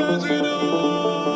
Sentinel.